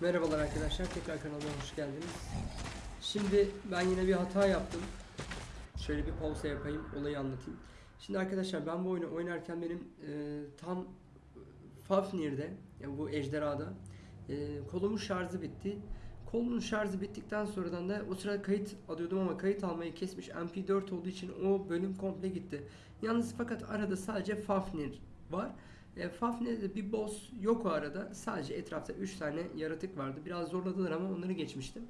Merhabalar arkadaşlar, tekrar kanalıma hoş geldiniz. Şimdi ben yine bir hata yaptım. Şöyle bir pause yapayım, olayı anlatayım. Şimdi arkadaşlar ben bu oyunu oynarken benim e, tam Fafnir'de, yani bu ejderhada e, kolumun şarjı bitti. Kolumun şarjı bittikten sonradan da o sırada kayıt alıyordum ama kayıt almayı kesmiş MP4 olduğu için o bölüm komple gitti. Yalnız fakat arada sadece Fafnir var. E, Fafnir'de bir boss yok o arada. Sadece etrafta 3 tane yaratık vardı. Biraz zorladılar ama onları geçmiştim.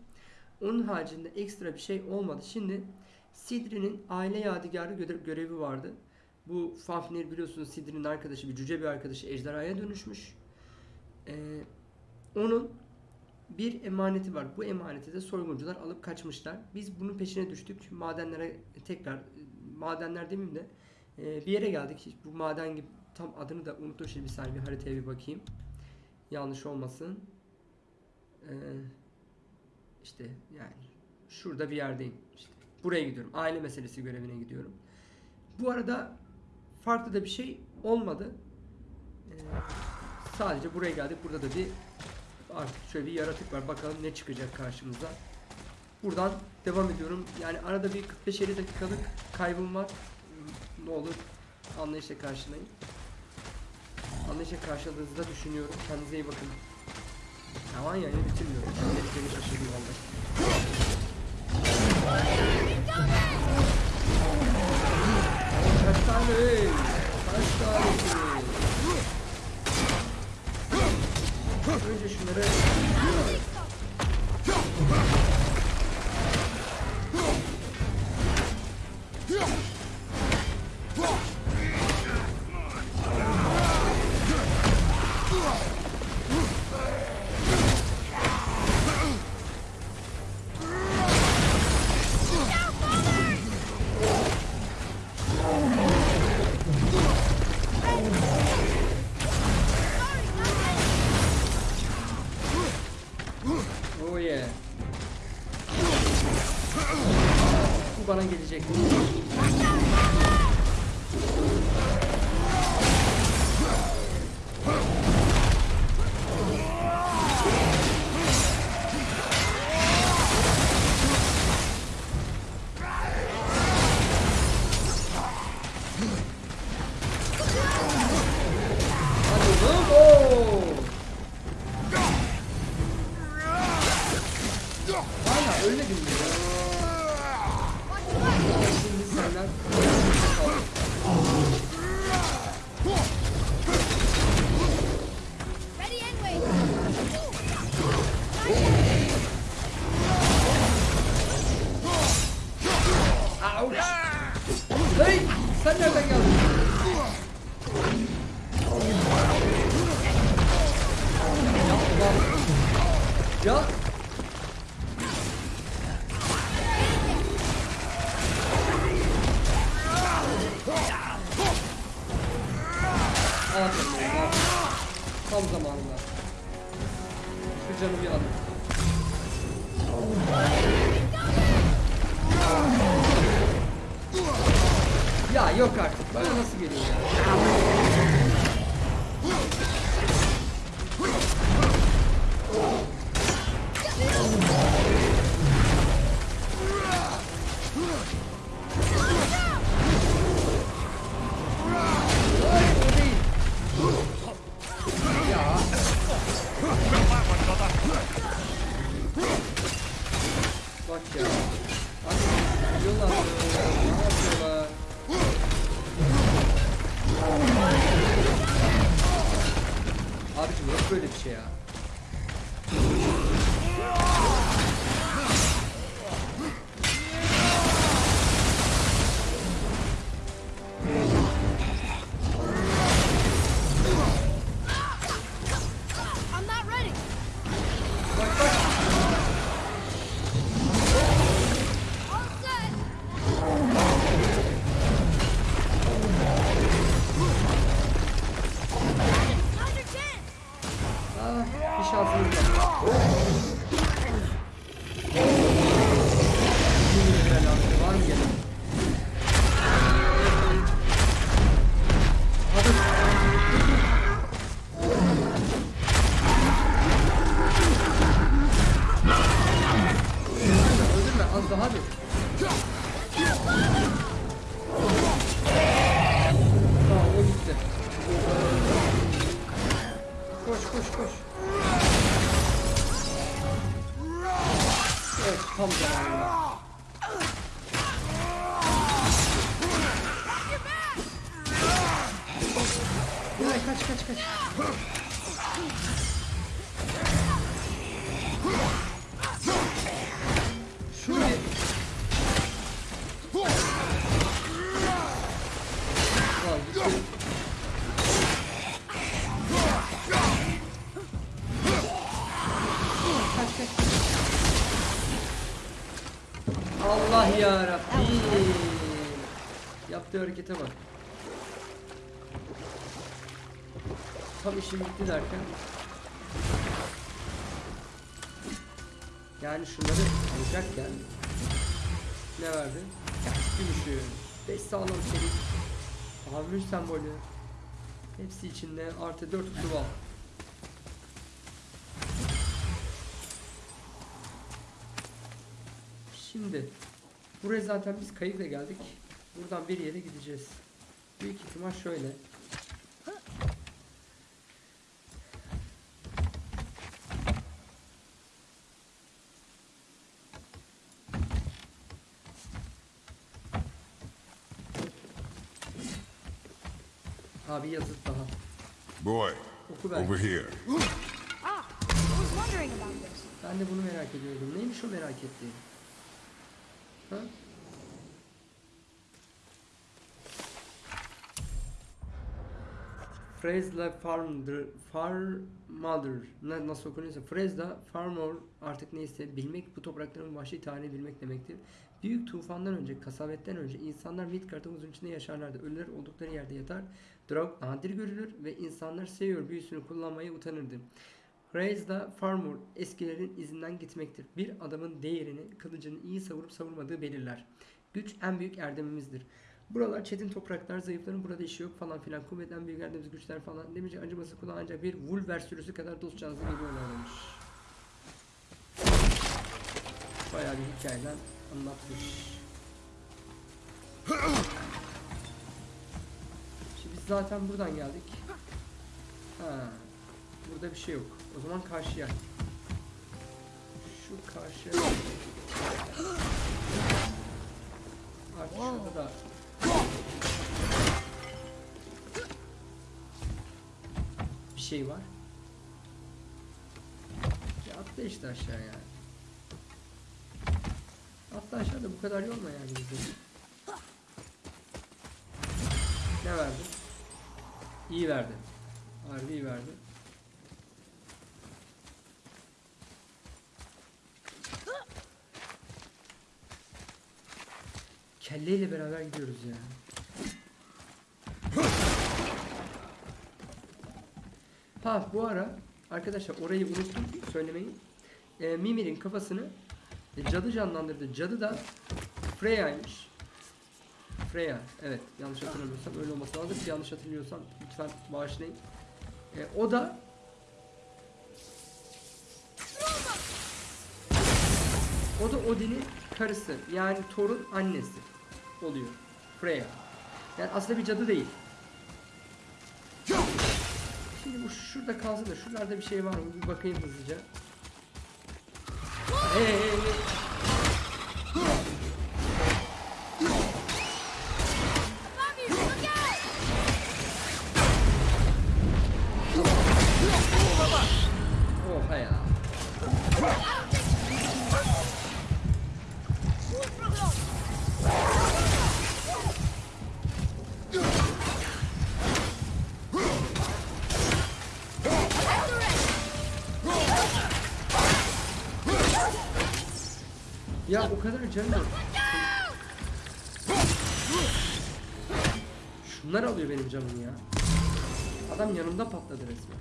Onun haricinde ekstra bir şey olmadı. Şimdi Sidri'nin aile yadigarı göre- görevi vardı. Bu Fafnir biliyorsunuz Sidri'nin arkadaşı, bir cüce bir arkadaşı ejderhaya dönüşmüş. E, onun bir emaneti var. Bu emaneti de soyguncular alıp kaçmışlar. Biz bunun peşine düştük. Madenlere tekrar, madenler demeyeyim de e, bir yere geldik. Bu maden gibi tam adını da unuttum şimdi bir saniye bir haritaya bir bakayım. Yanlış olmasın. Ee, işte yani şurada bir yerdeyim. İşte buraya gidiyorum. Aile meselesi görevine gidiyorum. Bu arada farklı da bir şey olmadı. Ee, sadece buraya geldik. Burada da bir artık şöyle bir yaratık var. Bakalım ne çıkacak karşımıza. Buradan devam ediyorum. Yani arada bir 45-50 dakikalık kaybım var. Ne olur anlayışla karşılayın. Anlayışla karşıladığınızı da düşünüyorum. Kendinize iyi bakın. Aman ya yine bitirmiyorum. Seni şaşırdım vallahi. Kaç tane? Kaç tane? Önce şunları Oh ya Rabbi. Yaptığı harekete bak. Tam işim bitti derken. Yani şunları alacakken ne verdi? Gümüşü. 5 sağlam çelik. Hamur sembolü. Hepsi içinde artı 4 kutu. Şimdi buraya zaten biz kayıkla geldik. Buradan bir yere gideceğiz. Büyük ihtimal şöyle. Abi yazıt daha. Boy, over here. Ah. Ben de bunu merak ediyordum. Neymiş o merak ettiğin? Ha? Frezla Farmdır, Farmadır. Nasıl okunuyorsa Frezla Farmer artık neyse bilmek bu toprakların vahşi tarihini bilmek demektir. Büyük tufandan önce, kasavetten önce insanlar Midgard'ın uzun içinde yaşarlardı. Ölüler oldukları yerde yatar. Drog nadir görülür ve insanlar seviyor büyüsünü kullanmaya utanırdı. Raise the farmer eskilerin izinden gitmektir. Bir adamın değerini kılıcını iyi savurup savurmadığı belirler. Güç en büyük erdemimizdir. Buralar çetin topraklar, zayıfların burada işi yok falan filan. Kuvvetten büyük erdemimiz güçler falan. Demince acıması kulağı ancak bir Wolver sürüsü kadar dost canlısı geliyorlar demiş. Bayağı bir hikayeden anlatmış. Şimdi biz zaten buradan geldik. Ha, burada bir şey yok. O zaman karşıya. Şu karşıya. Artık şurada da bir şey var. Ya atla işte aşağıya. Atla aşağıda bu kadar yorma yani bizi. Ne verdi? İyi verdi. Harbi iyi verdi. Kelleyle beraber gidiyoruz ya. Ha bu ara arkadaşlar orayı unuttum söylemeyi. Ee, Mimir'in kafasını e, cadı canlandırdı. Cadı da Freya'ymış. Freya evet yanlış hatırlamıyorsam öyle olması lazım. Yanlış hatırlıyorsam lütfen bağışlayın. Ee, o da O da Odin'in karısı. Yani Thor'un annesi oluyor. Freya. Yani aslında bir cadı değil. Şimdi bu şurada kalsın da şuralarda bir şey var mı? Bir bakayım hızlıca. Hey, hey, hey, Ya o kadar canım yok. Şunlar alıyor benim canımı ya. Adam yanımda patladı resmen.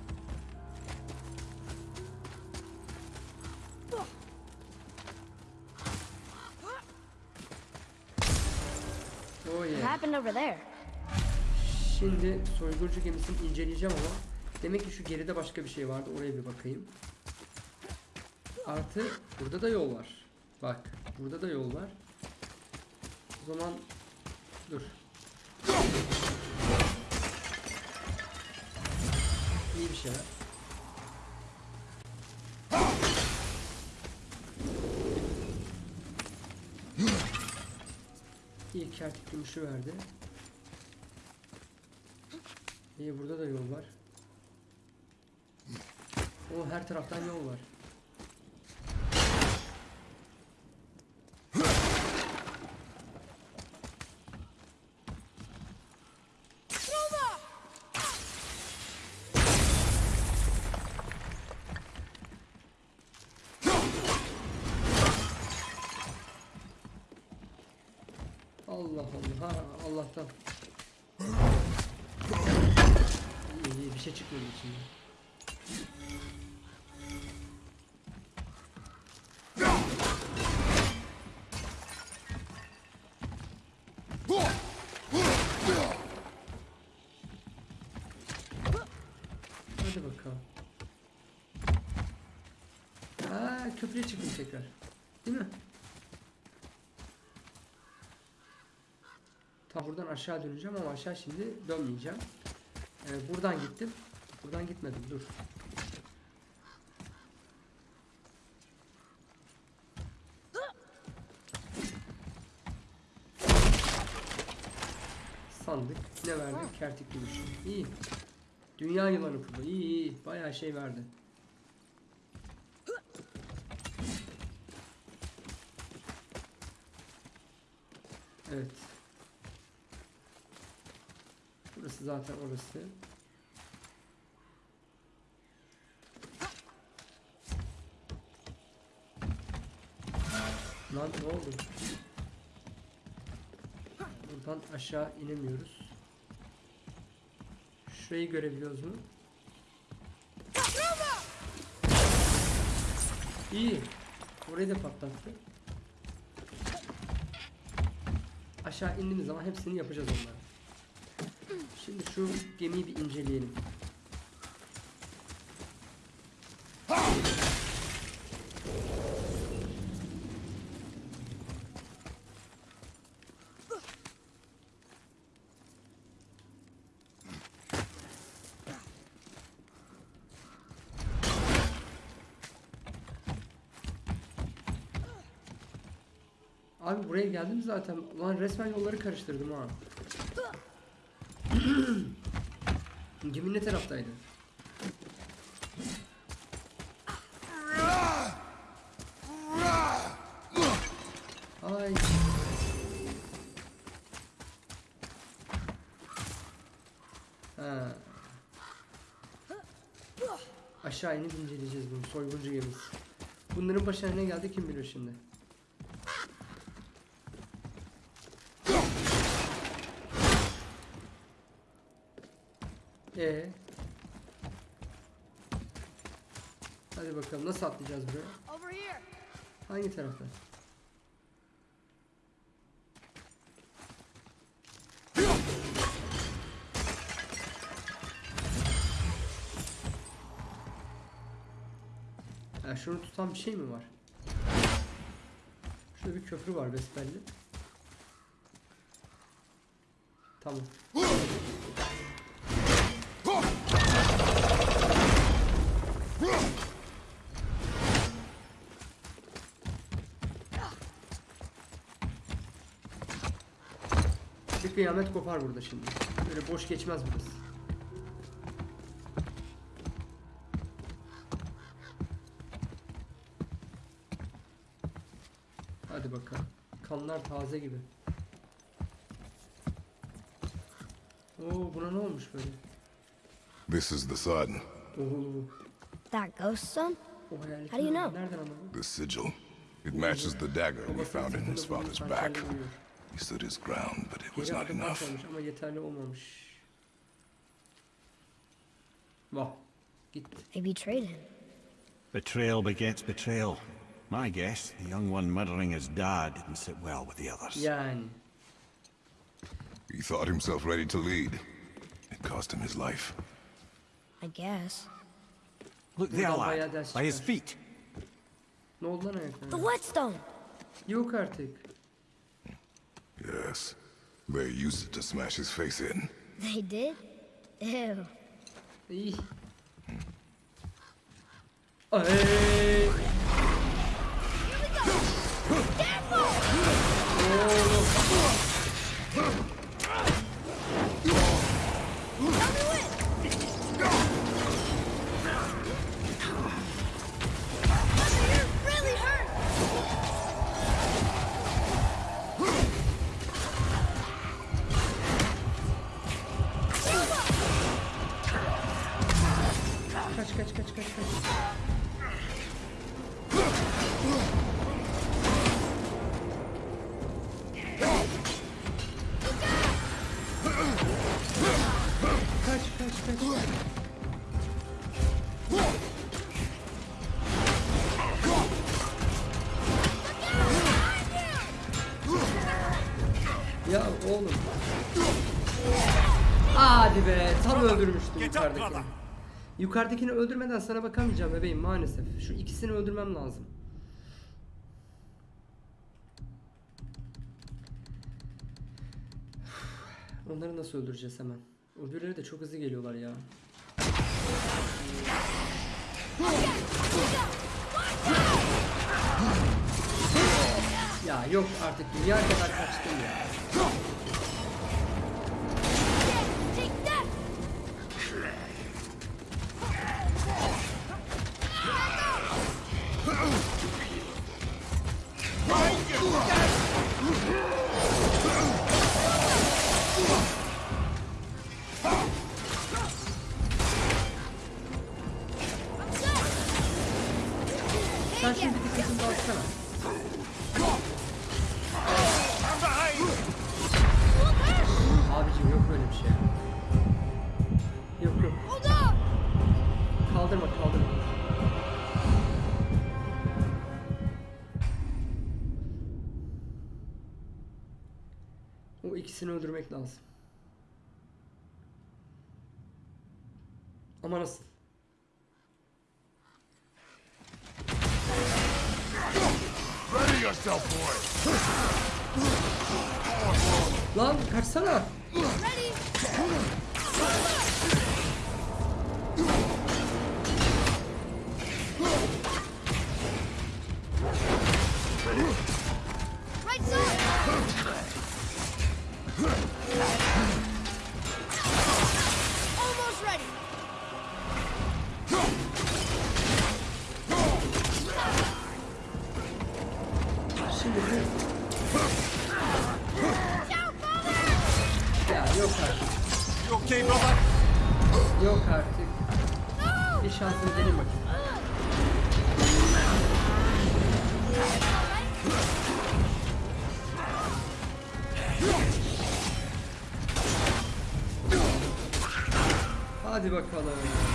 Oh yeah. Şimdi soyguncu gemisini inceleyeceğim ama demek ki şu geride başka bir şey vardı. Oraya bir bakayım. Artı burada da yol var. Bak Burada da yol var. O zaman dur. İyi bir şeyler. İyi kertik gümüşü verdi. İyi burada da yol var. O her taraftan yol var. Allah ha Allah'tan. İyi bir şey çıkmadı içinden. Hadi bakalım. Aa köprüye çıktım tekrar. Değil mi? Tam buradan aşağı döneceğim ama aşağı şimdi dönmeyeceğim. Ee, buradan gittim. Buradan gitmedim. Dur. Sandık. Ne verdi? Kertik gümüşü. İyi. Dünya yılanı pulu. İyi iyi. Bayağı şey verdi. Evet. Burası zaten orası. Lan ne oldu? Buradan aşağı inemiyoruz. Şurayı görebiliyoruz mu? İyi. Orayı da patlattı. Aşağı indiğimiz zaman hepsini yapacağız onları. Şimdi şu gemiyi bir inceleyelim. Abi buraya geldim zaten. Ulan resmen yolları karıştırdım ha. Gemi ne taraftaydı? Ay. Ha. Aşağı inip inceleyeceğiz bunu. Soyguncu gemisi. Bunların başına ne geldi kim bilir şimdi. Ee. Hadi bakalım nasıl atlayacağız buraya? Hangi taraftan? Ha, şunu tutan bir şey mi var? Şurada bir köprü var besbelli. Tamam. Kıyamet kopar burada şimdi. Böyle boş geçmez burası. Hadi bakalım. Kanlar taze gibi. Oo buna ne olmuş böyle? This is the sun, Oo, That ghost son? How do you know? The sigil. It matches the dagger we found in his father's back. stood his ground, but it was not enough. ama yeterli olmamış. They betrayed him. Betrayal begets betrayal. My guess, the young one murdering his dad didn't sit well with the others. Yani. He thought himself ready to lead. It cost him his life. I guess. Look there, lad. By his feet. Ne oldu? The whetstone! Yok artık. They used it to smash his face in. They did? Ew. hey. Yukarıdakini öldürmeden sana bakamayacağım bebeğim maalesef. Şu ikisini öldürmem lazım. Onları nasıl öldüreceğiz hemen? Öbürleri de çok hızlı geliyorlar ya. Ya yok artık dünya kadar kaçtım ya. Deus. Hadi bakalım.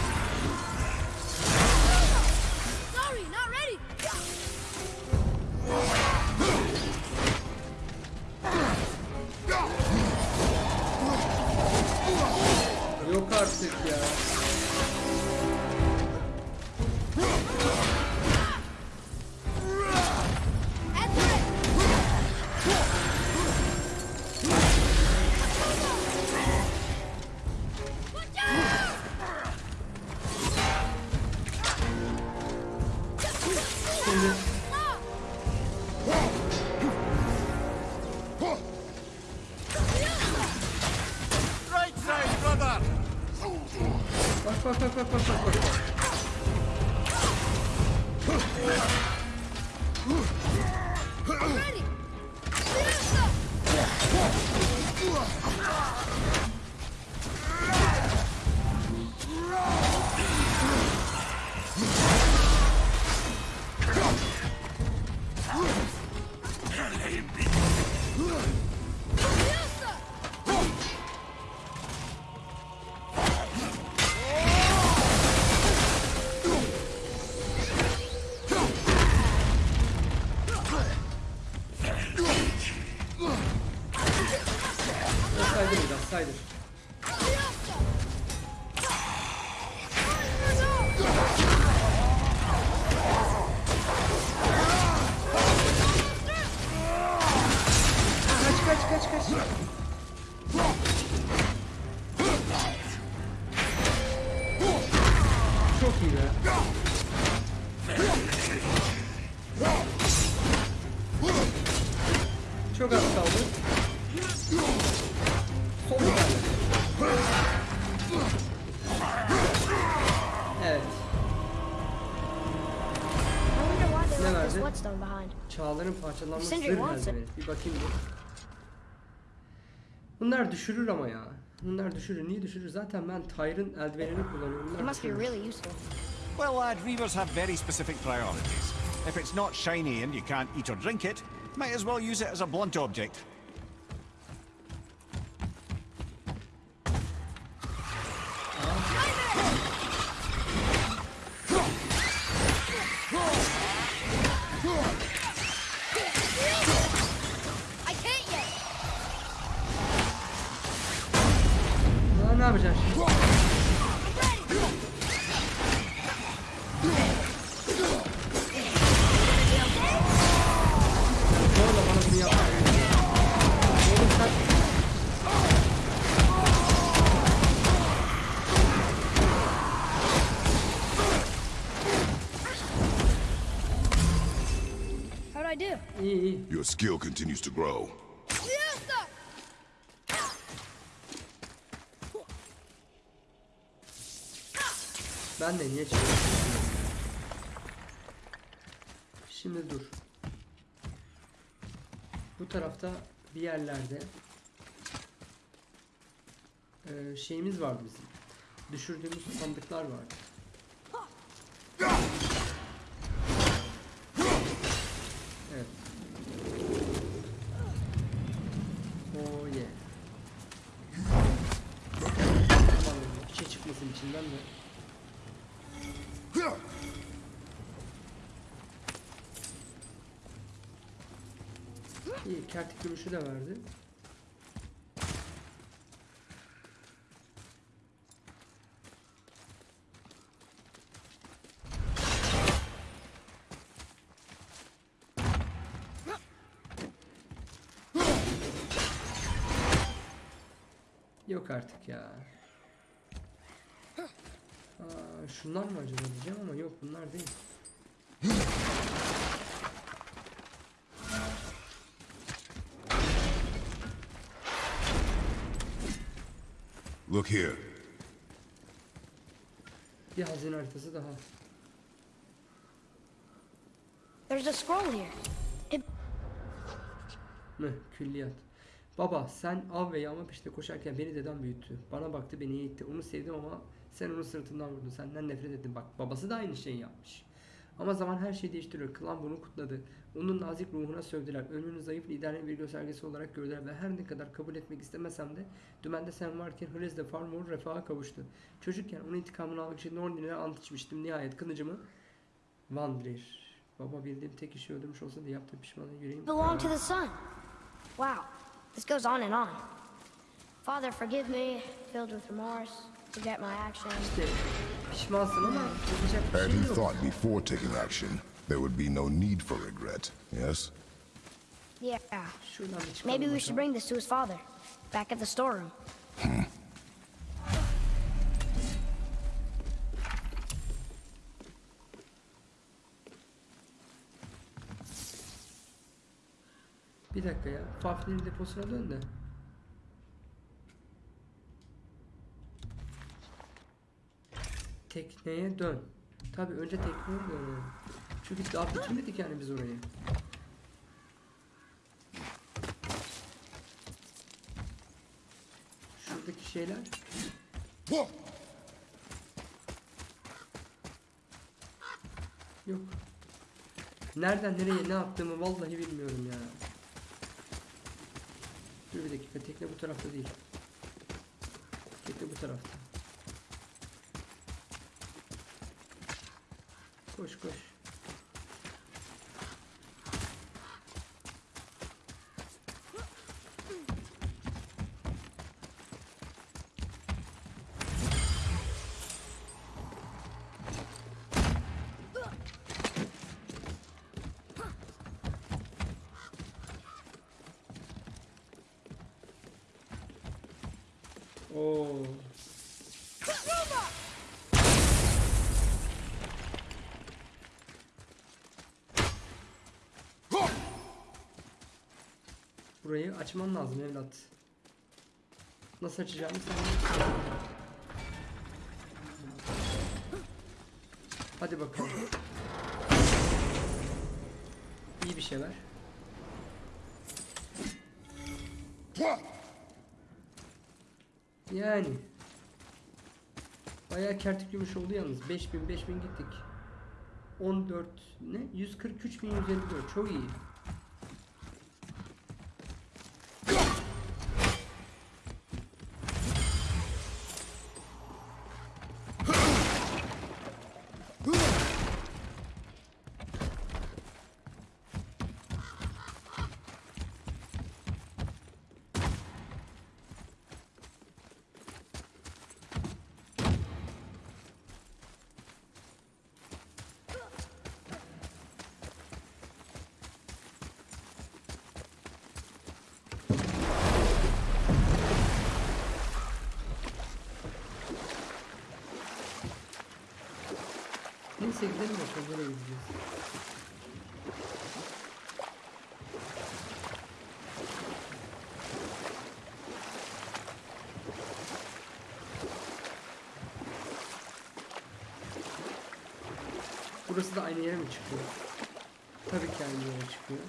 Çağların parçalanması wants herhalde. Bir bakayım bir. Bunlar düşürür ama ya. Bunlar düşürür. Niye düşürür? Zaten ben Tyre'ın eldivenini kullanıyorum. It Bunlar must be düşürür. really useful. Well, lad, Reavers have very specific priorities. If it's not shiny and you can't eat or drink it, might as well use it as a blunt object. Oğlum sen... How'd I do? İyi iyi. Your skill continues to grow. Ben de niye çıkıyorum? Şimdi dur. Bu tarafta bir yerlerde eee, şeyimiz vardı bizim. Düşürdüğümüz sandıklar vardı. Evet. Oh yeah. Aman bir şey çıkmasın içinden de. İyi, kertik gümüşü de verdi. Yok artık ya. Aa, şunlar mı acaba diyeceğim ama yok bunlar değil. Look here. Bir hazine haritası daha. There's a scroll here. It Meh, külliyat. Baba sen av ve yağma peşinde koşarken beni deden büyüttü. Bana baktı beni eğitti. Onu sevdim ama sen onu sırtından vurdun. Senden nefret ettim. Bak babası da aynı şeyi yapmış. Ama zaman her şeyi değiştiriyor. Klan bunu kutladı. Onun nazik ruhuna sövdüler. Ölümünü zayıf liderin bir göstergesi olarak gördüler ve her ne kadar kabul etmek istemesem de dümende sen varken Hres de Farmor refaha kavuştu. Çocukken onun intikamını almak için Nornin'e ant içmiştim. Nihayet kılıcımı Vandrir. Baba bildiğim tek işi öldürmüş olsa da yaptığım pişmanlığı yüreğim. belonged to the sun. Wow. This goes on and on. Father, forgive me, filled with remorse, forget my actions. İşte pişmansın ama yapacak bir Had he thought before taking action, there would be no need for regret, yes? Yeah. Şuradan bir çıkalım Maybe we should bring this to his father, back at the storeroom. Bir dakika ya. Fafner'in deposuna dön de. Tekneye dön. Tabi önce tekneye dön. Çünkü daha bitirmedik yani biz orayı. Şuradaki şeyler. Yok. Nereden nereye ne yaptığımı vallahi bilmiyorum ya. Dur bir dakika tekne bu tarafta değil. Tekne bu tarafta. Koş koş. Açman lazım evlat. Nasıl açacağımı sen. Hadi bakalım. İyi bir şey ver. Yani. Bayağı kertik gümüş oldu yalnız. 5000 5000 gittik. 14 ne? 143.154 çok iyi. Neyse gidelim bakalım nereye gideceğiz. Burası da aynı yere mi çıkıyor? Tabii ki aynı yere çıkıyor.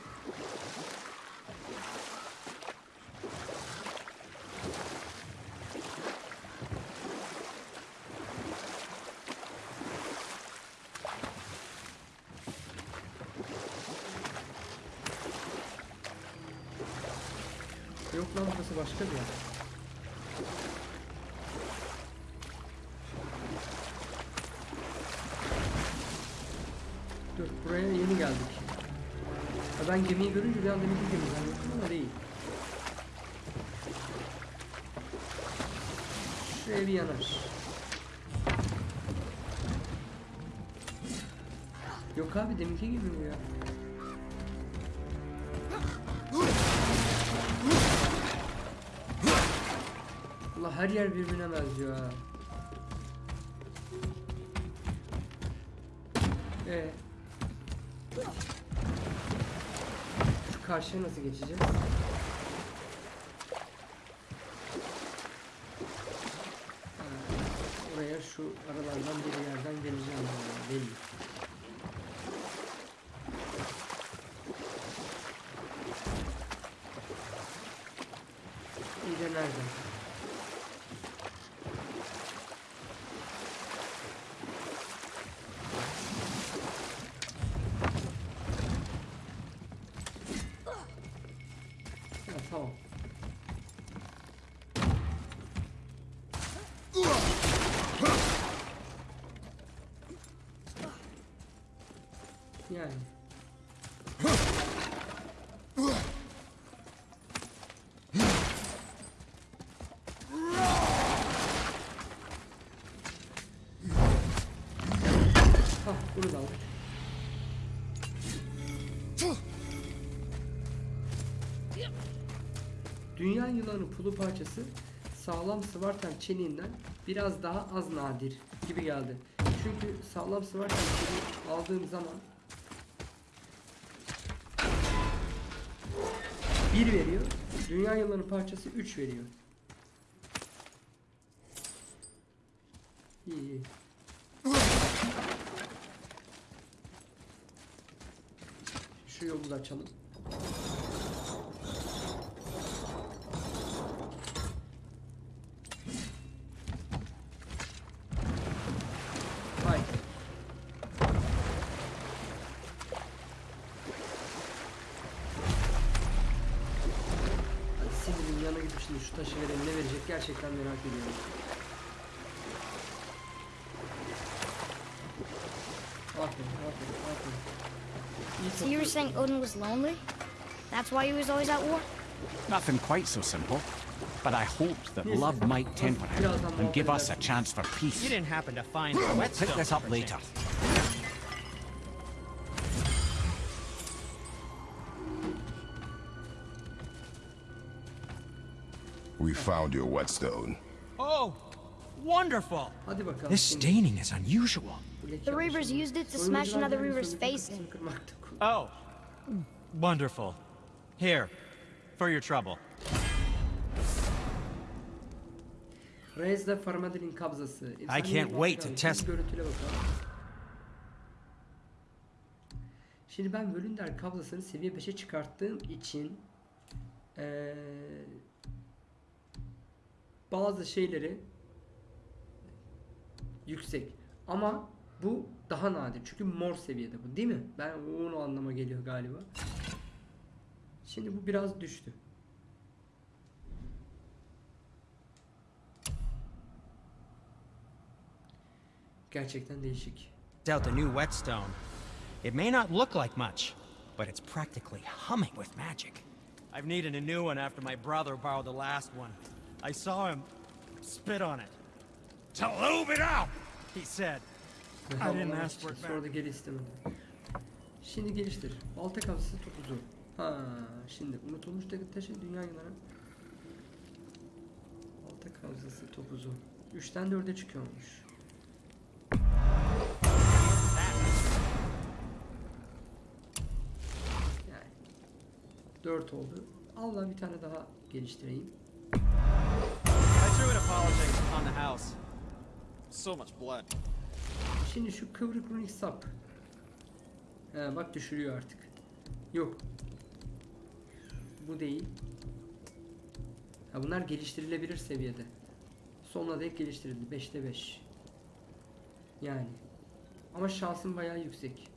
Yok lan burası başka bir yer. Dur buraya yeni geldik. Ha, ben bir gemi zannettim ama değil. Şuraya bir yanar. Yok abi deminki gibi bu ya. Allah her yer birbirine benziyor ha. Karşıya nasıl geçeceğiz? Oraya şu aralardan bir yerden geleceğim yani belli. İyi de nereden? Aldık. Dünya yılanı pulu parçası sağlam sıvartan çeniğinden biraz daha az nadir gibi geldi. Çünkü sağlam sıvartan çeniği aldığım zaman bir veriyor. Dünya yılanı parçası 3 veriyor. İyi iyi. Şu yolu da açalım. Hay. Hadi sinirin yanına gidip şimdi şu taşı verelim ne verecek gerçekten merak ediyorum. So you were saying Odin was lonely? That's why he was always at war? Nothing quite so simple. But I hoped that love sir. might temper him and give us a chance for peace. You didn't happen to find the We'll whetstone. pick this up later. We found your whetstone. Oh, wonderful. This staining is unusual. The Reavers used it to smash another Reaver's face in. Oh, wonderful. Here, for your trouble. I can't wait to test-. Şimdi ben Völünder kabzasını seviye 5'e çıkarttığım için eee, bazı şeyleri yüksek ama bu daha nadir çünkü mor seviyede bu değil mi? Ben onu anlama geliyor galiba. Şimdi bu biraz düştü. Gerçekten değişik. Out the new whetstone. It may not look like much, but it's practically humming with magic. I've needed a new one after my brother borrowed the last one. I saw him spit on it. To lube it up, he said. I didn't Havalar ask for it çıktı, Sonra da geri istemedim. Şimdi geliştir. Balta kabzası topuzu. Ha, şimdi unutulmuş tek taşı dünya yılanı. Balta kabzası topuzu. 3'ten 4'e çıkıyormuş. Yani 4 oldu. Allah bir tane daha geliştireyim. I threw it apology on the house. So much blood. Şimdi şu kıvrık runik sap. He, bak düşürüyor artık. Yok. Bu değil. Ha, bunlar geliştirilebilir seviyede. Sonuna dek geliştirildi. 5'te 5. Yani. Ama şansın bayağı yüksek.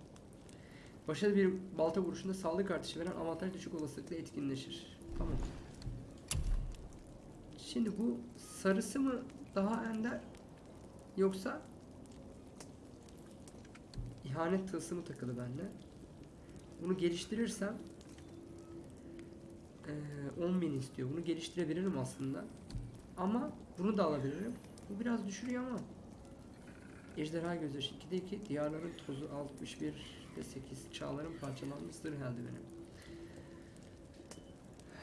Başarılı bir balta vuruşunda sağlık artışı veren avantaj düşük olasılıkla etkinleşir. Tamam. Şimdi bu sarısı mı daha ender yoksa İhanet tılsımı takılı bende. Bunu geliştirirsem eee 10.000 istiyor. Bunu geliştirebilirim aslında. Ama bunu da alabilirim. Bu biraz düşürüyor ama. Ejderha gözyaşı 2'de 2, diyarların tozu 61'de 8, çağların parçalanmış zırh eldiveni.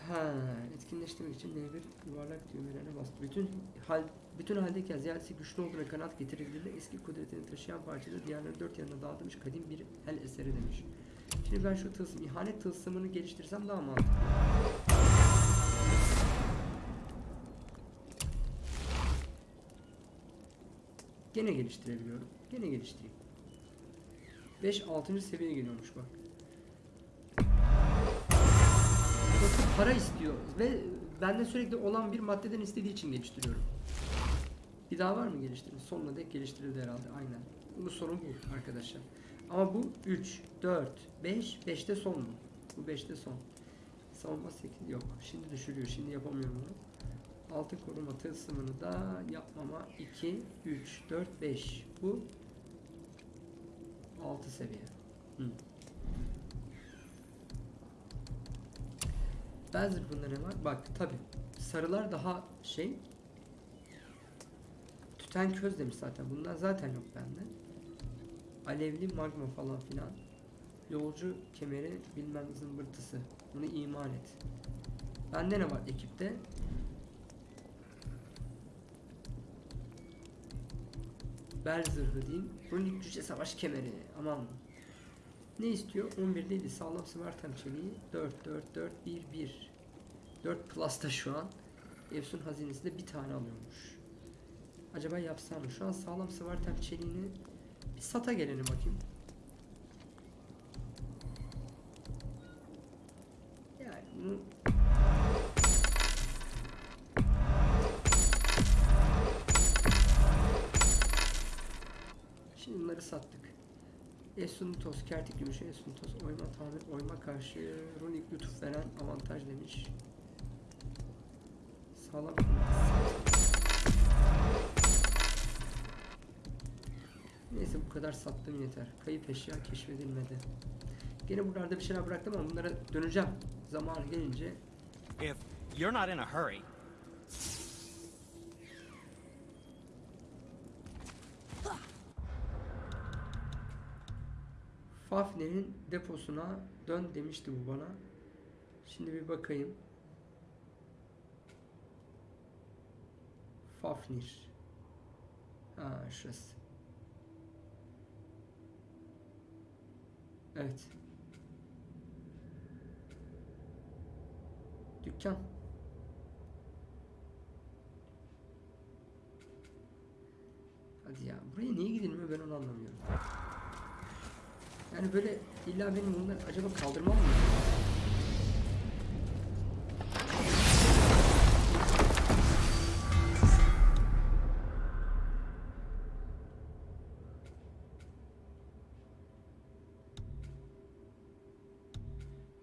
Ha, etkinleştirmek için N1 yuvarlak düğmelerine bastı. Bütün hal bütün haldeyken ziyadesi güçlü olduğuna kanaat getirildiğinde eski kudretini taşıyan parçada diğerleri dört yanına dağıtılmış kadim bir el eseri demiş. Şimdi ben şu tılsım, ihanet tılsımını geliştirsem daha mantıklı. Gene geliştirebiliyorum. Gene geliştireyim. 5 6. seviyeye geliyormuş bak. Burası para istiyor ve bende sürekli olan bir maddeden istediği için geliştiriyorum. Bir daha var mı geliştirin? Sonuna dek geliştirildi herhalde. Aynen. Bunun sonu bu arkadaşlar. Ama bu 3, 4, 5, 5'te son mu? Bu 5'te son. Savunma 8 yok. Şimdi düşürüyor. Şimdi yapamıyorum onu. Altın koruma tılsımını da yapmama 2, 3, 4, 5. Bu 6 seviye. Hı. Ben zırhında ne var? Bak tabi sarılar daha şey tüten köz demiş zaten. Bunlar zaten yok bende. Alevli magma falan filan. Yolcu kemeri bilmem zımbırtısı. Bunu iman et. Bende ne var ekipte? Bel zırhı diyeyim. Runik cüce savaş kemeri. Aman. Ne istiyor? 11 değil. Sağlam sıvartem çeliği. 4, 4, 4, 1, 1. 4 plus'ta şu an. Efsun hazinesi de bir tane alıyormuş. Acaba yapsam mı? Şu an sağlam sıvartem çeliğini bir sata geleni bakayım. Yani bunu Şimdi bunları sattık. Esunitos, kertik gümüşü, Esunitos, oyma tamir, oyma karşı, runik lütuf veren avantaj demiş. Sağlam Neyse bu kadar sattım yeter. Kayıp eşya keşfedilmedi. Gene buralarda bir şeyler bıraktım ama bunlara döneceğim. Zamanı gelince If you're not in a hurry, Fafner'in deposuna dön demişti bu bana. Şimdi bir bakayım. Fafnir. Aa şurası. Evet. Dükkan. Hadi ya buraya niye gidilmiyor ben onu anlamıyorum. Yani böyle illa benim bunları acaba kaldırmam mı?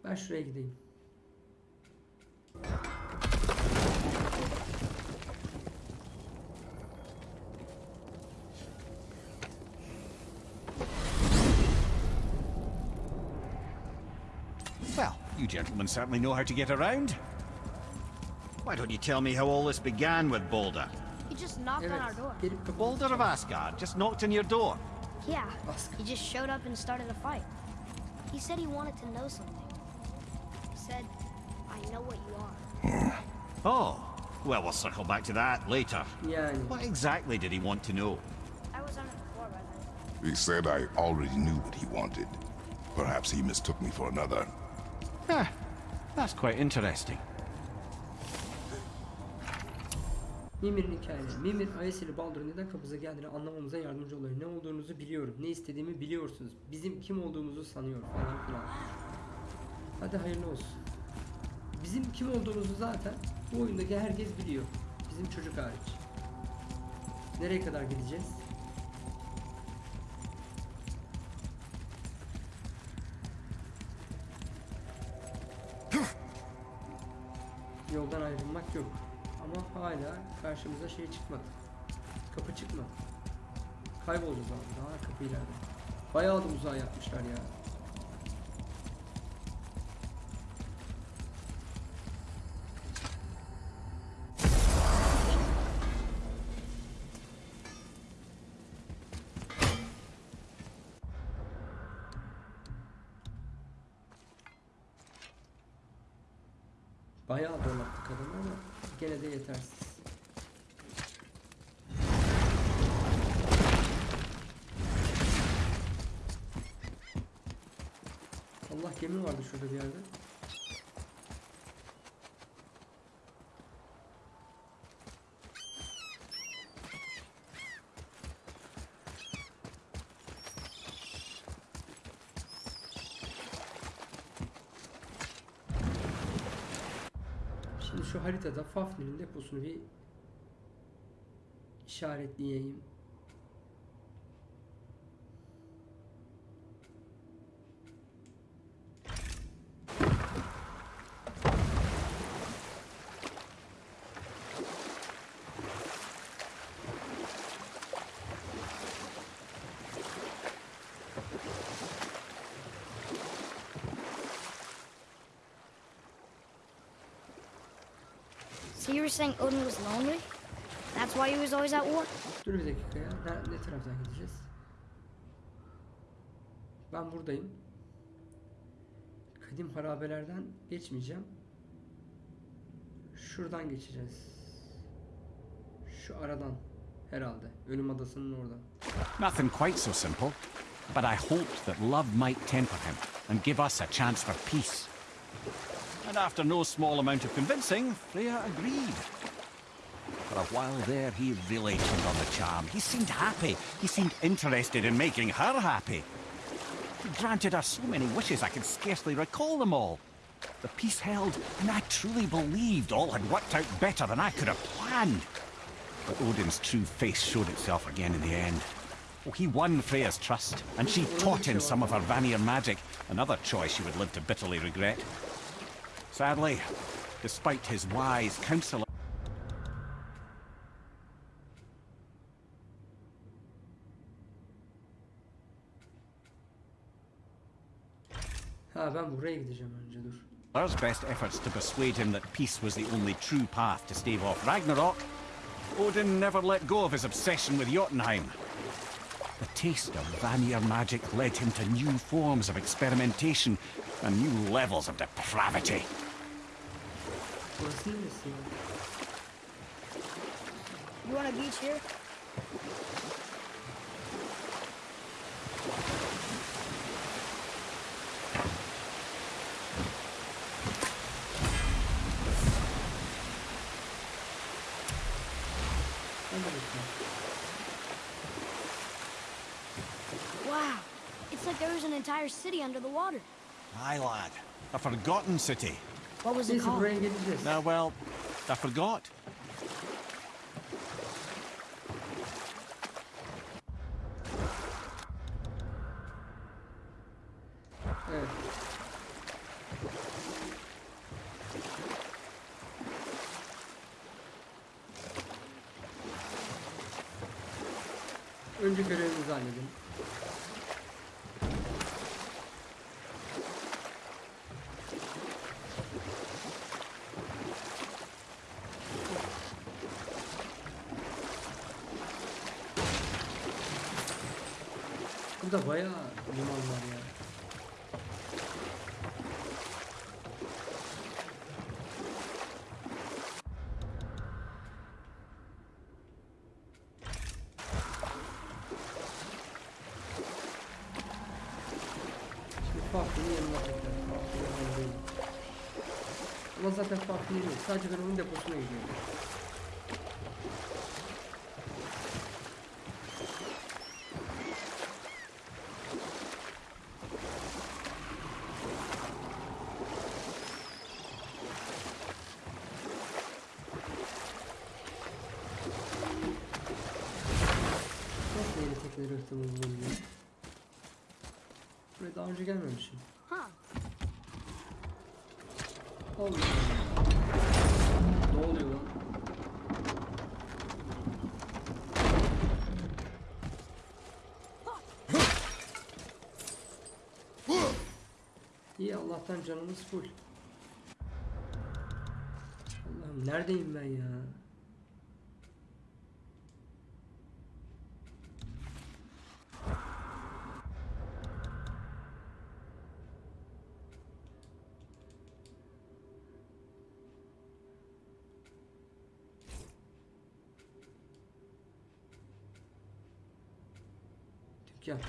Ben şuraya gideyim. Gentlemen certainly know how to get around. Why don't you tell me how all this began with Boulder? He just knocked Evet. on our door. The kapımı Boulder of Asgard just knocked on your door. Yeah, Ask. he just showed up and started a fight. He said he wanted to know something. He said, I know what you are. Hmm. Oh, well, we'll circle back to that later. Yani. What exactly did he want to know? I was on it before, by then. He said I already knew what he wanted. Perhaps he mistook me for another. Ah, that's quite interesting. Mimir'in hikayeleri. Mimir, Ayeseli Baldur'un neden kapımıza geldiğini anlamamıza yardımcı oluyor. Ne olduğunuzu biliyorum. Ne istediğimi biliyorsunuz. Bizim kim olduğumuzu sanıyor falan filan. Hadi hayırlı olsun. Bizim kim olduğumuzu zaten bu oyundaki herkes biliyor. Bizim çocuk hariç. Nereye kadar gideceğiz? Yoldan ayrılmak yok. Ama hala karşımıza şey çıkmadı. Kapı çıkmadı. Kaybolacağız abi. Daha kapı ileride. Bayağı da uzağa yapmışlar ya. Bayağı donattık adamı ama gene de yetersiz. Allah gemi vardı şurada bir yerde. Şimdi şu haritada Fafnir'in deposunu bir işaretleyeyim. Saying Odin was lonely? That's why he was always at war? Dur bir dakika ya. Ne, ne taraftan gideceğiz? Ben buradayım. Kadim harabelerden geçmeyeceğim. Şuradan geçeceğiz. Şu aradan herhalde. Ölüm adasının oradan. Nothing quite so simple, but I hoped that love might temper him and give us a chance for peace. And after no small amount of convincing, Freya agreed. For a while there, he really turned on the charm. He seemed happy. He seemed interested in making her happy. He granted her so many wishes I could scarcely recall them all. The peace held, and I truly believed all had worked out better than I could have planned. But Odin's true face showed itself again in the end. Oh, he won Freya's trust, and she taught him some of her Vanir magic, another choice she would live to bitterly regret. Sadly, despite his wise counsel, Ha ben buraya gideceğim önce dur. There's best efforts to persuade him that peace was the only true path to stave off Ragnarok. Odin never let go of his obsession with Jotunheim. The taste of Vanir magic led him to new forms of experimentation and new levels of depravity. You want a beach here? Wow, it's like there was an entire city under the water. Aye, lad. A forgotten city. What was it Neyse called? buraya geleceğiz. Now, well, I forgot. Burada bayağı liman var ya. Şimdi farkını yanına tekrar. Farkını yanına değil. Ama zaten farklı yeri yok. Sadece ben onun deposuna gidiyorum. Nasıl yeni tekneleri ihtimali bulabiliyorum? Buraya daha önce gelmemişim. Allah Allah. Ne oluyor lan? İyi Allah'tan canımız full. Allah'ım neredeyim ben ya? Dükkan.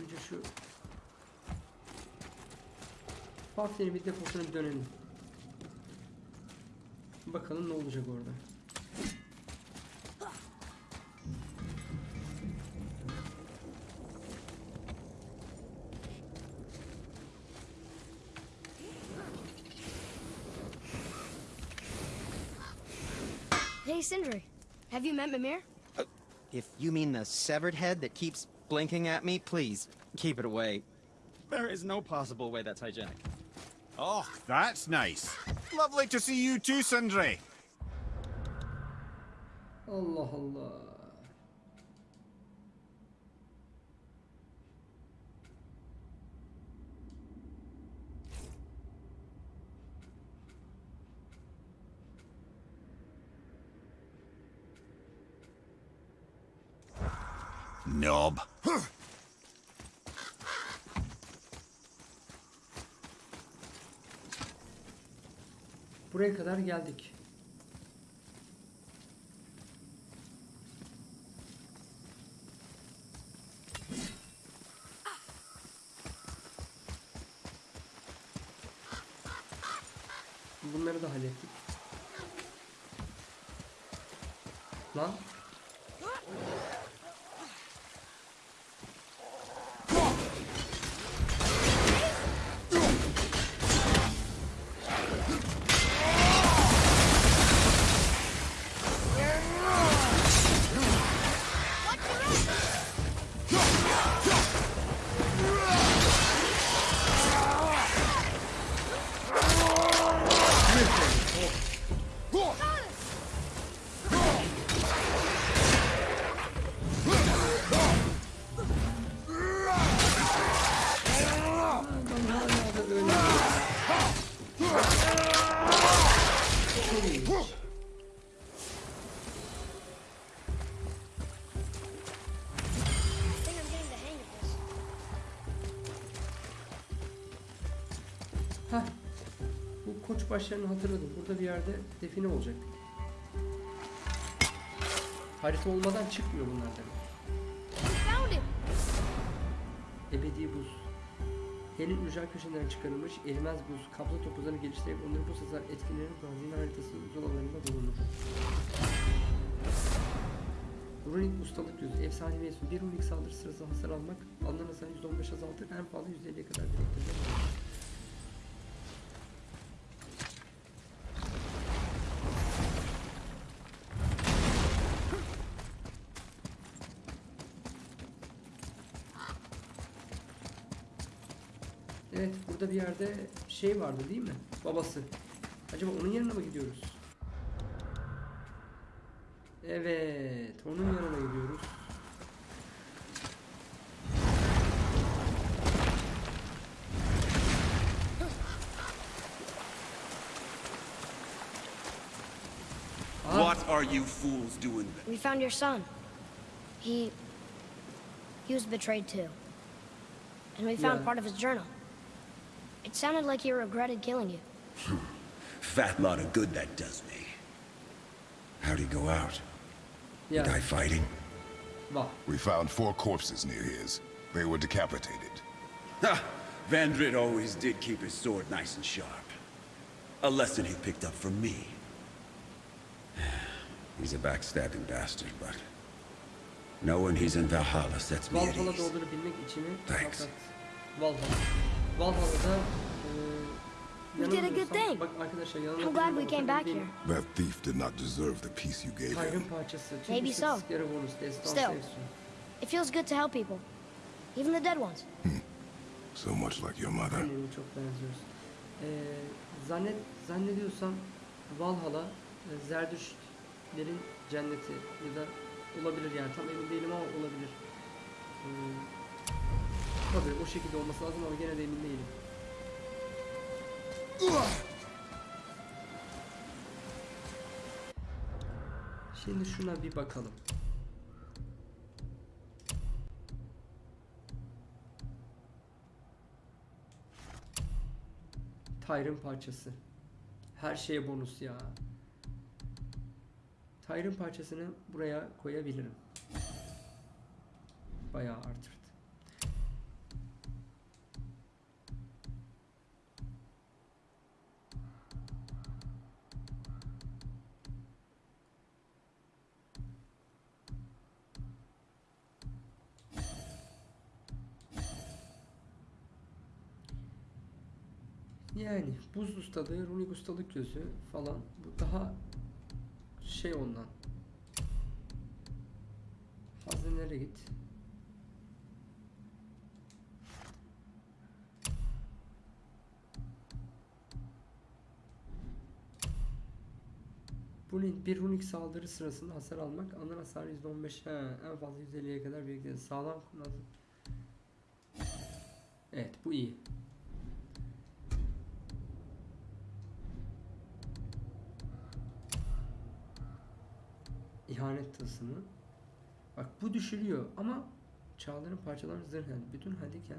Önce şu Fatih'in bir deposuna dönelim. Bakalım ne olacak orada. Hey, Sindri. Have you met Mimir? Uh, if you mean the severed head that keeps blinking at me, please keep it away. There is no possible way that's hygienic. Oh, that's nice. Lovely to see you too, Sindri. Allah Allah. Knob. Buraya kadar geldik. Başlarını hatırladım. Burada bir yerde define olacak. Harita olmadan çıkmıyor bunlar demek. Ebedi buz. Helin ücra köşelerinden çıkarılmış erimez buz. Kablo topuzlarını geliştirerek onları bu sefer etkilerin hazine haritası zolalarında bulunur. Runik ustalık gözü. Efsane mevsim. Bir runik saldırı sırasında hasar almak. Alınan hasarı %15 azaltır. En fazla %50'ye kadar biriktirir. Evet, burada bir yerde şey vardı değil mi? Babası. Acaba onun yanına mı gidiyoruz? Evet, onun yanına gidiyoruz. What are you fools doing there? We found your son. He... He was betrayed too. And we found Yeah. part of his journal. It sounded like he regretted killing you. Hmm. Fat lot of good that does me. How'd he go out? ya, Die fighting? bak. We found four corpses near his. They were decapitated. Ha! Vandrid always did keep his sword nice and sharp. A lesson he picked up from me. He's a backstabbing bastard, but... Knowing he's in Valhalla sets me at ease. olduğunu bilmek içimi Thanks. Valhalla. Valhalla'da We did a good thing. I'm glad we came back here. That thief did not deserve the peace you gave him. Maybe so. Still. It feels good to help people. Even the dead ones. So much like your mother. Zannet, zannediyorsam Valhalla Zerdüştlerin cenneti ya da olabilir yani tam emin değilim ama olabilir. Tabii o şekilde olması lazım ama gene de emin değilim. Şimdi şuna bir bakalım. Tyrın parçası. Her şeye bonus ya. Tyrın parçasını buraya koyabilirim. Bayağı artırdı. Yani buz ustalığı, runik ustalık gözü falan bu daha şey ondan. Hazinelere git. Bu link bir runik saldırı sırasında hasar almak, alınan hasar %15, he, en fazla %50'ye kadar biriktirir. Sağlam kurnaz. Evet, bu iyi. İhanet tılsımı. Bak bu düşürüyor ama çağların parçalarını zırh yani bütün hadiken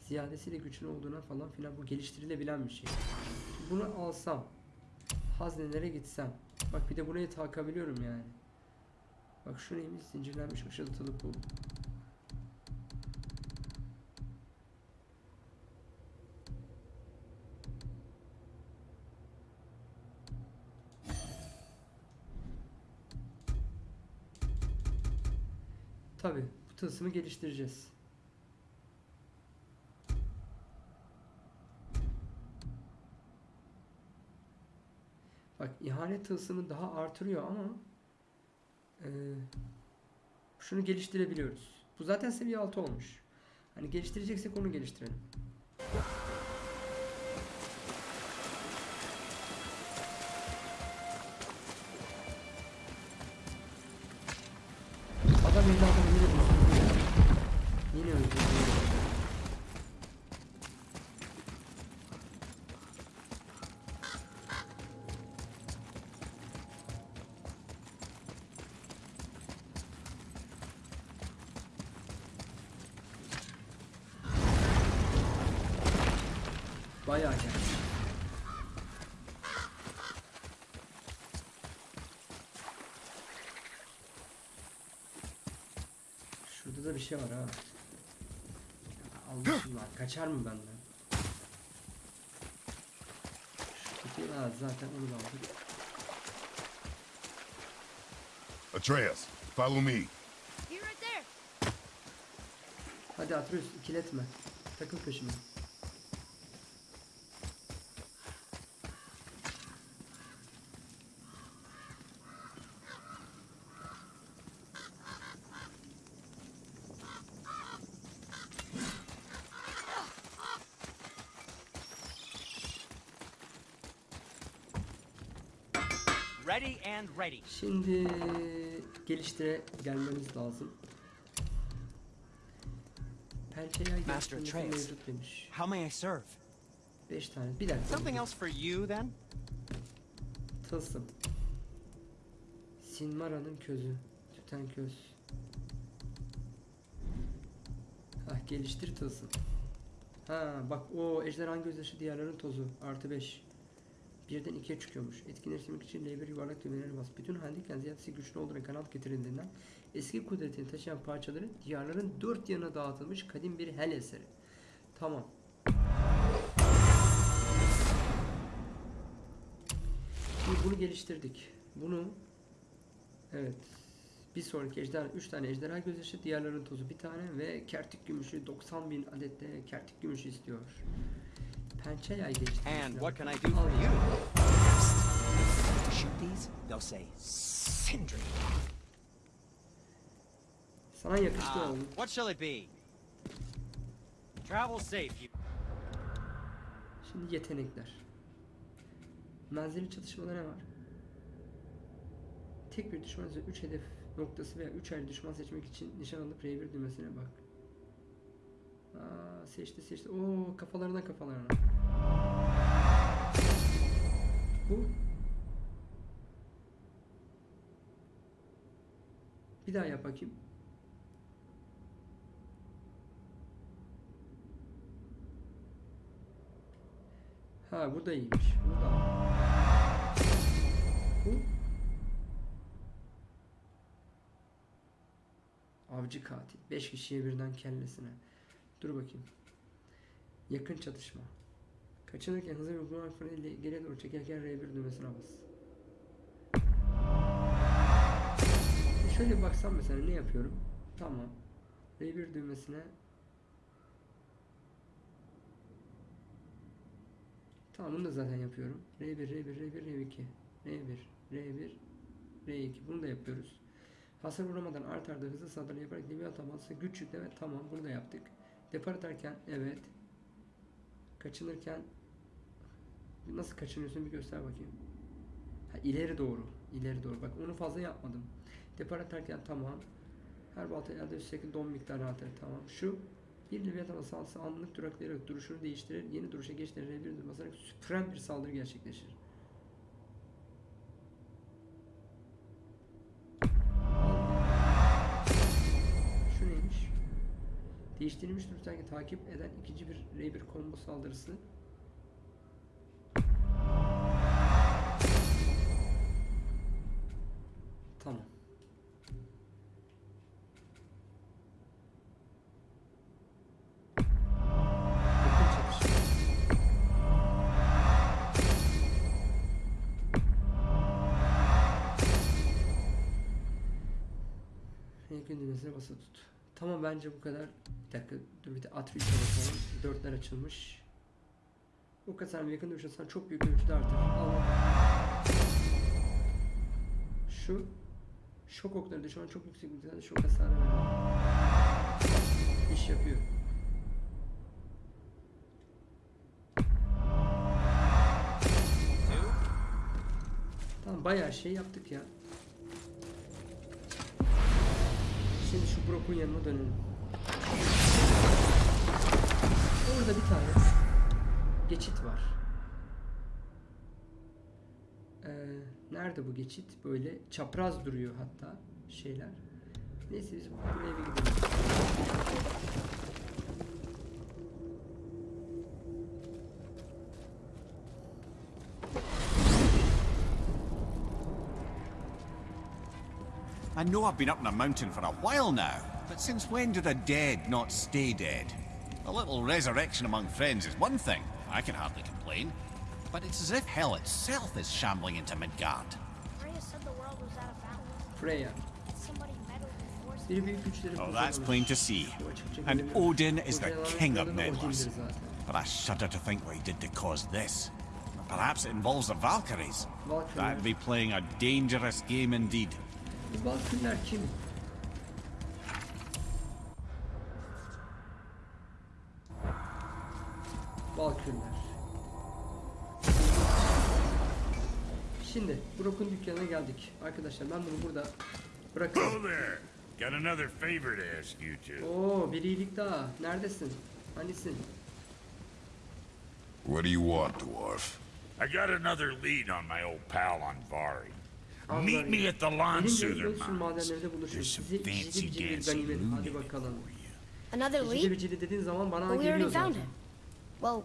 ziyadesiyle güçlü olduğuna falan filan bu geliştirilebilen bir şey. Bunu alsam haznelere gitsem bak bir de buraya takabiliyorum yani. Bak şu neymiş zincirlenmiş ışıltılı pul. Tılsımı geliştireceğiz. Bak ihanet tılsımı daha artırıyor ama eee, şunu geliştirebiliyoruz. Bu zaten seviye 6 olmuş. Hani geliştireceksek onu geliştirelim. Şey var ha. Almışım lan. Kaçar mı benden? Ha, zaten onu da aldık. Atreus, Follow me. Be right there. Hadi Atreus ikiletme. Takıl peşime. Şimdi geliştire gelmemiz lazım. Pençeyi Master Atreus. How may I serve? 5 tane. Bir dakika. Something else for you, then? Tılsım. Sinmara'nın közü. Tüten köz. Hah geliştir tılsım. Ha bak o ejderhan gözyaşı diğerlerin tozu. Artı 5. Birden ikiye çıkıyormuş. Etkinleştirmek için L1 yuvarlak düğmelerine bas. Bütün halindeyken ziyadesi güçlü olduğuna kanat getirildiğinden eski kudretini taşıyan parçaları diyarların dört yanına dağıtılmış kadim bir hel eseri. Tamam. Şimdi bunu geliştirdik. Bunu evet bir sonraki ejderha 3 tane ejderha gözyaşı diğerlerin tozu bir tane ve kertik gümüşü 90 bin adette kertik gümüşü istiyor. Pençe yay geliştirmek And what can I do for you? To shoot these, they'll say Sindri. Sana yakıştı Ah, oğlum. what shall it be? Travel safe, you. Şimdi yetenekler. Menzili çatışmada ne var? Tek bir düşman üzerinde 3 hedef noktası veya 3 ayrı düşman seçmek için nişan alıp R1 düğmesine bak. Aa, seçti seçti. Oo kafalarına kafalarına. Bu. Bir daha yap bakayım. Ha bu da iyiymiş. Bu da. Bu. Avcı katil. 5 kişiye birden kellesine. Dur bakayım. Yakın çatışma. Kaçınırken hızlı bir uygulama ile geriye doğru çekerken R1 düğmesine bas. E Şöyle baksam mesela ne yapıyorum? Tamam. R1 düğmesine Tamam bunu da zaten yapıyorum. R1, R1, R1, R2, R1, R1, R2 bunu da yapıyoruz. Hasar vuramadan art arda hızlı saldırı yaparak level ataması güç yükleme tamam bunu da yaptık. Depar atarken evet. Kaçınırken nasıl kaçınıyorsun bir göster bakayım. Ha, ileri doğru. ileri doğru. Bak onu fazla yapmadım. Depar atarken tamam. Her balta elde şekilde don miktarı atar tamam. Şu bir Leviathan saldırısı anlık duraklayarak duruşunu değiştirir. Yeni duruşa geçtiğinde R1 basarak süpüren bir saldırı gerçekleşir. Şu neymiş? Değiştirilmiş duruştaki takip eden ikinci bir R1 combo saldırısı. Tamam. Yakın düğmesine basa tut. Tamam bence bu kadar. Bir dakika dur bir de Atreus'a bakalım. Dörtler açılmış. Bu kadar yakın dövüşürsen çok büyük ölçüde artar. Allah. Şu şok okları düşman çok yüksek miktarda şok hasarı veriyor. İş yapıyor. Tamam bayağı şey yaptık ya. Şimdi şu Brock'un yanına dönelim. Orada bir tane geçit var. Nerede bu geçit? Böyle çapraz duruyor hatta şeyler. Neyse biz buraya bir gidelim. I know I've been up in a mountain for a while now, but since when do the dead not stay dead? A little resurrection among friends is one thing, I can hardly complain. But it's as if hell itself is shambling into Midgard. Freya said the world was out of balance. Freya. Did somebody Biri büyük güçleri Oh, that's plain to see. And. Odin is the king of kralı meddlers. But I shudder to think what he did to cause this. Perhaps it involves the Valkyries. Valkyries. That'd be playing a dangerous game indeed. Bu Şimdi Brock'un dükkanına geldik. Arkadaşlar ben bunu burada bırakıyorum. Got another favor to ask you two. Oo bir iyilik daha. Neredesin? Hanisin? What do you want, dwarf? I got another lead on my old pal Anvari. Meet me at the Lawn Soother Mines. There's some fancy ciddi ciddi bir dancing bakalım. for you. Another Ciddi lead? bir ciddi dediğin zaman bana But we already found him. Well,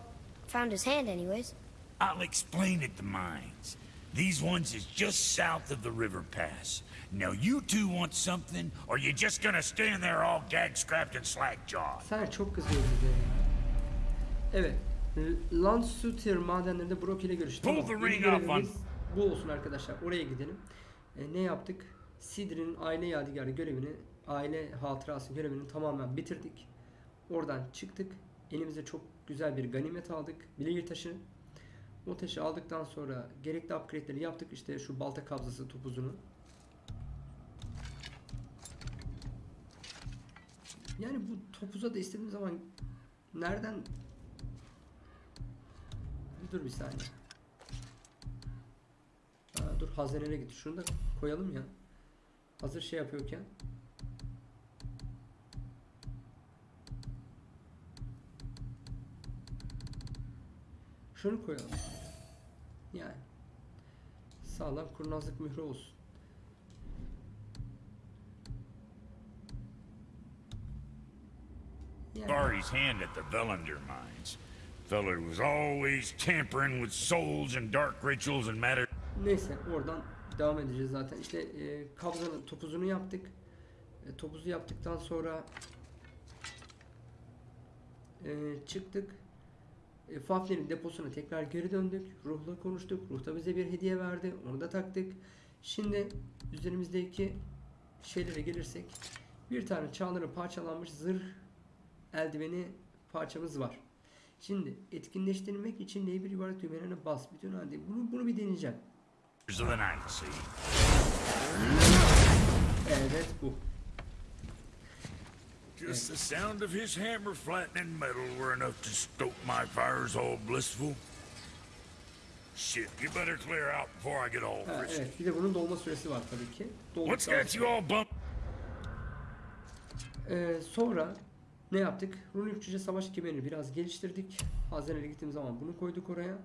found his hand anyways. I'll explain at the mines. These ones is just south of the river pass. Now you two want something, or you just gonna stand there all gag scrapped and slack jawed? Sen çok kızıyorsun bize ya. Evet. Landsuter madenlerinde Brock ile görüştük. Pull the ring off on- Bu olsun arkadaşlar. Oraya gidelim. E, ne yaptık? Sidri'nin aile yadigarı görevini, aile hatırası görevini tamamen bitirdik. Oradan çıktık. Elimize çok güzel bir ganimet aldık. Bileğir taşı. O taşı aldıktan sonra gerekli upgrade'leri yaptık. İşte şu balta kabzası topuzunu. Yani bu topuza da istediğim zaman nereden Dur bir saniye. Aa, dur hazinelere git. Şunu da koyalım ya. Hazır şey yapıyorken. Şunu koyalım. Yani. Sağlam kurnazlık mührü olsun. Yani. Anvari's hand at the Velander mines. Feller was always tampering with souls and dark rituals and matter. Neyse oradan devam edeceğiz zaten. İşte e, kabzanın topuzunu yaptık. E, topuzu yaptıktan sonra e, çıktık. E, Fafner'in deposuna tekrar geri döndük. Ruh'la konuştuk. Ruh da bize bir hediye verdi. Onu da taktık. Şimdi üzerimizdeki şeylere gelirsek bir tane çağların parçalanmış zırh eldiveni parçamız var. Şimdi etkinleştirmek için L1 yuvarlak düğmelerine bas. Bütün halde bunu bunu bir deneyeceğim. Evet bu. Just the sound of his hammer flattening metal were enough to stoke my fires all blissful. Shit, you better clear out before I get all Ha, evet bir de bunun dolma süresi var tabii ki. What's got you all bumped? Ee, sonra ne yaptık? Runik cüce savaş kemerini biraz geliştirdik. Hazine'ye gittiğim zaman bunu koyduk oraya.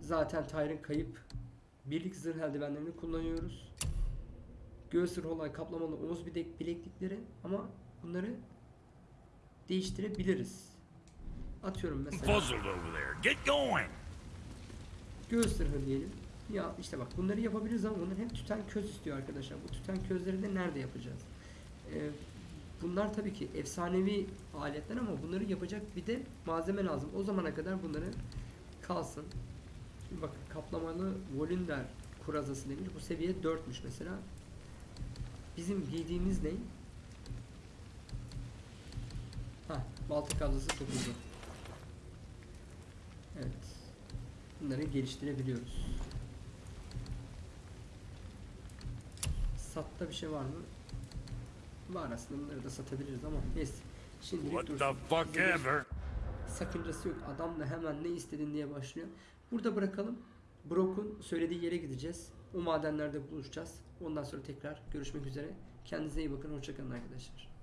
Zaten Tyr'ın kayıp birlik zırh eldivenlerini kullanıyoruz. Göğüs zırh olay kaplamalı omuz bilek, bileklikleri ama bunları değiştirebiliriz. Atıyorum mesela. Göğüs zırhı diyelim. Ya işte bak bunları yapabiliriz ama bunlar hem tüten köz istiyor arkadaşlar. Bu tüten közleri de nerede yapacağız? Ee, bunlar tabii ki efsanevi aletler ama bunları yapacak bir de malzeme lazım. O zamana kadar bunları kalsın. Şimdi bakın kaplamalı Volinder kurazası demiş. Bu seviye 4'müş mesela. Bizim giydiğimiz ne? Ha, balta kabzası topuzu. Evet. Bunları geliştirebiliyoruz. Satta bir şey var mı? Var aslında bunları da satabiliriz ama neyse. Şimdilik What dursun. the fuck ever? Sakıncası yok. Adam da hemen ne istedin diye başlıyor. Burada bırakalım. Brock'un söylediği yere gideceğiz. O madenlerde buluşacağız. Ondan sonra tekrar görüşmek üzere. Kendinize iyi bakın. Hoşçakalın arkadaşlar.